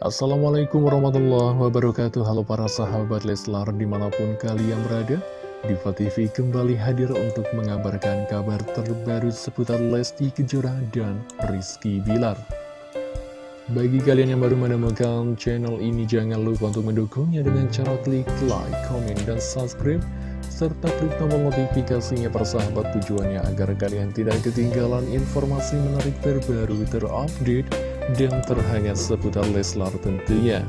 Assalamualaikum warahmatullahi wabarakatuh. Halo para sahabat Leslar di mana pun kalian berada Diva TV kembali hadir untuk mengabarkan kabar terbaru seputar Lesti Kejora dan Rizky Bilar. Bagi kalian yang baru menemukan channel ini jangan lupa untuk mendukungnya dengan cara klik like, comment, dan subscribe serta klik tombol notifikasinya persahabat tujuannya agar kalian tidak ketinggalan informasi menarik terbaru terupdate dan terhangat seputar Leslar tentunya.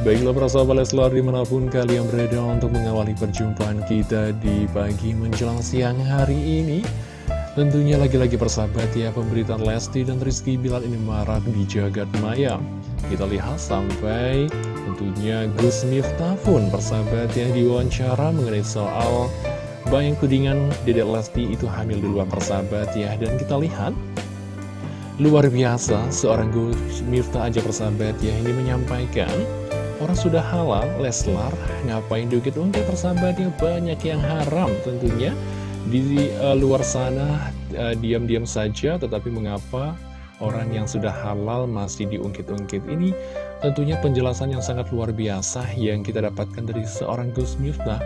Baiklah persahabat Leslar di mana pun kalian berada untuk mengawali perjumpaan kita di pagi menjelang siang hari ini. Tentunya lagi-lagi persahabat ya pemberitaan Lesti dan Rizky Bilar ini marak di jagat maya. Kita lihat sampai tentunya Gus Miftah pun persahabat yang diwawancara mengenai soal Bayang Kudingan Dedek Lesti itu hamil di luar persahabat ya Dan kita lihat Luar biasa seorang Gus Miftah aja persahabat ya Ini menyampaikan Orang sudah halal, Leslar Ngapain dukit-ungkit persahabatnya Banyak yang haram tentunya. Di uh, luar sana uh, Diam-diam saja Tetapi mengapa orang yang sudah halal masih diungkit-ungkit? Ini tentunya penjelasan yang sangat luar biasa yang kita dapatkan dari seorang Gus Miftah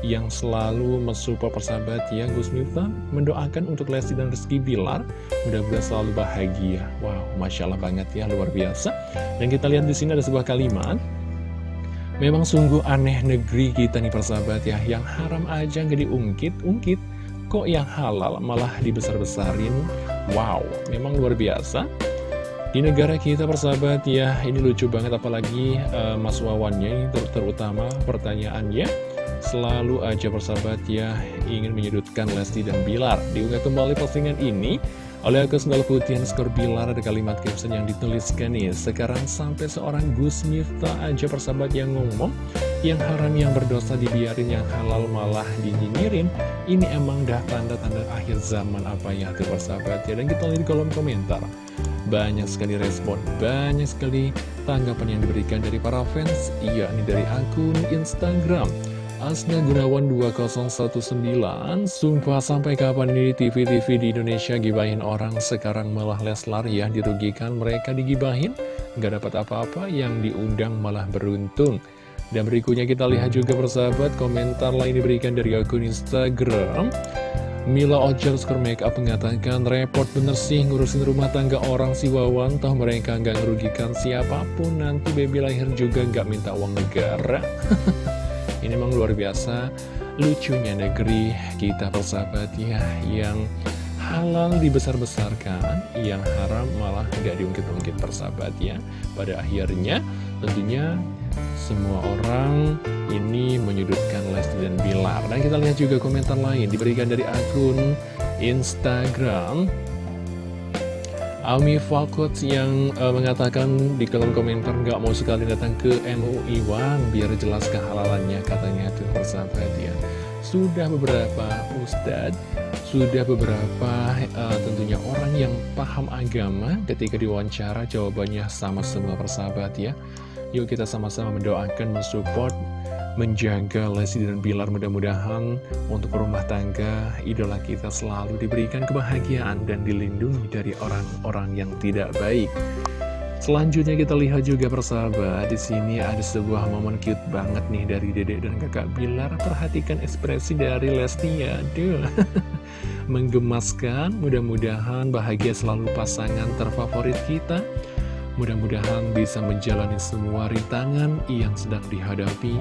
yang selalu mensupport persahabat ya. Gus Miftah mendoakan untuk Lesti dan Rizky Bilar. Mudah-mudahan selalu bahagia. Wow masya Allah banget ya luar biasa. Dan kita lihat di sini ada sebuah kalimat. Memang sungguh aneh negeri kita nih persahabat ya. Yang haram aja nggak diungkit-ungkit kok yang halal malah dibesar-besarin? Wow memang luar biasa. Di negara kita persahabat ya, ini lucu banget apalagi uh, Mas Wawannya ter terutama pertanyaannya Selalu aja persahabat ya ingin menyudutkan Lesti dan Bilar. Diunggah kembali postingan ini oleh akun sendal putih skor Bilar. Ada kalimat caption yang dituliskan nih Sekarang sampai seorang Gus Miftah aja persahabat yang ngomong Yang haram yang berdosa dibiarin yang halal malah dinyinyirin. Ini emang dah tanda-tanda akhir zaman apa ya tuh persahabat ya. Dan kita lihat di kolom komentar. Banyak sekali respon, banyak sekali tanggapan yang diberikan dari para fans, yakni dari akun Instagram. Asna Gunawan 2019 Sumpah sampai kapan nih TV-TV di Indonesia gibahin orang? Sekarang malah Leslar ya dirugikan mereka digibahin. Gak dapat apa-apa yang diundang malah beruntung. Dan berikutnya kita lihat juga persahabat Komentar lain diberikan dari akun Instagram. Mila Skor Makeup mengatakan repot bener sih ngurusin rumah tangga orang si Wawan. Toh mereka nggak ngerugikan siapa pun. Nanti baby lahir juga nggak minta uang negara Ini memang luar biasa. Lucunya negeri kita persahabat ya Yang halal dibesar-besarkan Yang haram malah nggak diungkit-ungkit persahabat ya. Pada akhirnya tentunya semua orang ini menyudutkan Lesti dan Bilar. Dan kita lihat juga komentar lain diberikan dari akun Instagram Ami Falkot yang uh, mengatakan di kolom komentar nggak mau sekali datang ke MUI One biar jelas kehalalannya katanya tuh persahabat ya sudah beberapa ustadz sudah beberapa uh, tentunya orang yang paham agama ketika diwawancara jawabannya sama semua persahabat ya. Yuk kita sama-sama mendoakan, mensupport, menjaga Lesti dan Bilar mudah-mudahan untuk rumah tangga idola kita selalu diberikan kebahagiaan dan dilindungi dari orang-orang yang tidak baik. Selanjutnya kita lihat juga persahabat di sini ada sebuah momen cute banget nih dari Dedek dan Kakak Bilar. Perhatikan ekspresi dari Lesti ya, aduh. Menggemaskan, mudah-mudahan bahagia selalu pasangan terfavorit kita. Mudah-mudahan bisa menjalani semua rintangan yang sedang dihadapi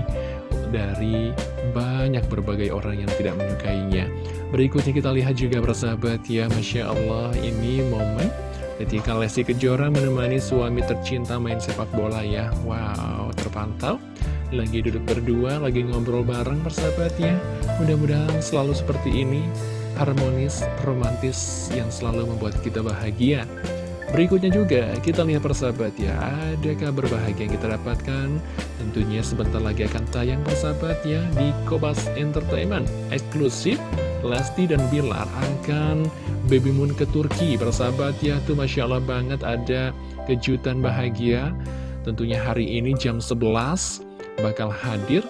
dari banyak berbagai orang yang tidak menyukainya. Berikutnya kita lihat juga bersahabat ya, Masya Allah ini momen ketika Lesti Kejora menemani suami tercinta main sepak bola ya. Wow, terpantau. Lagi duduk berdua, lagi ngobrol bareng persahabatnya. Mudah-mudahan selalu seperti ini, harmonis, romantis, yang selalu membuat kita bahagia. Berikutnya juga kita lihat persahabat ya. Ada kabar bahagia yang kita dapatkan? Tentunya sebentar lagi akan tayang persahabat ya Di Kobas Entertainment. Eksklusif Lesti dan Bilar akan baby moon ke Turki. Persahabat ya tuh Masya Allah banget ada kejutan bahagia. Tentunya hari ini jam 11 bakal hadir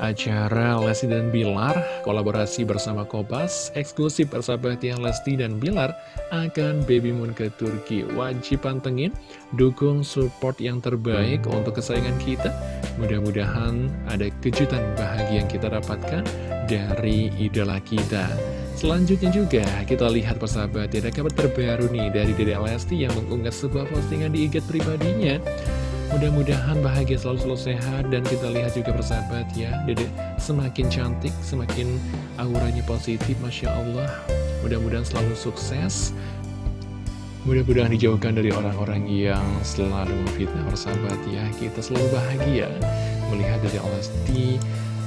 acara Lesti dan Bilar kolaborasi bersama Kopas eksklusif persahabat yang Lesti dan Bilar akan baby moon ke Turki. Wajib pantengin dukung support yang terbaik untuk kesayangan kita. Mudah-mudahan ada kejutan bahagia yang kita dapatkan dari idola kita. Selanjutnya juga kita lihat persahabat ada kabar terbaru nih dari Dede Lesti yang mengunggah sebuah postingan di IG pribadinya Mudah-mudahan bahagia selalu selalu sehat. Dan kita lihat juga persahabat ya Dede. Semakin cantik, semakin auranya positif Masya Allah. Mudah-mudahan selalu sukses. Mudah-mudahan dijauhkan dari orang-orang yang selalu memfitnah persahabat ya. Kita selalu bahagia melihat dari Lesti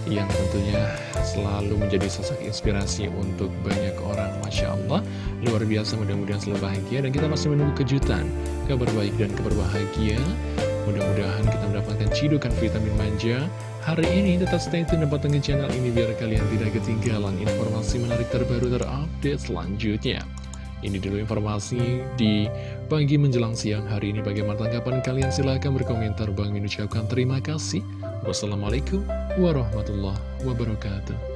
yang tentunya selalu menjadi sosok inspirasi untuk banyak orang Masya Allah. Luar biasa mudah-mudahan selalu bahagia. Dan kita masih menunggu kejutan kabar baik dan kabar bahagia Mudah-mudahan kita mendapatkan cidukan vitamin manja. Hari ini tetap stay tune dan pantengin channel ini biar kalian tidak ketinggalan informasi menarik terbaru terupdate selanjutnya. Ini dulu informasi di pagi menjelang siang hari ini. Bagaimana tanggapan kalian? Silahkan berkomentar. Bang Min ucapkan terima kasih. Wassalamualaikum warahmatullahi wabarakatuh